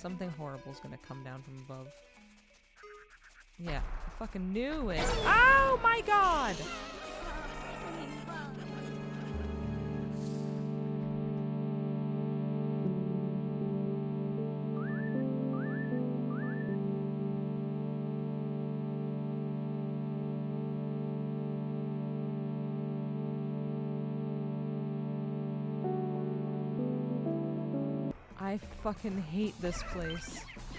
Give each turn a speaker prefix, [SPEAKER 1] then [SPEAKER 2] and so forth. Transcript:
[SPEAKER 1] Something horrible is gonna come down from above. Yeah, I fucking knew it. Oh I fucking hate this place.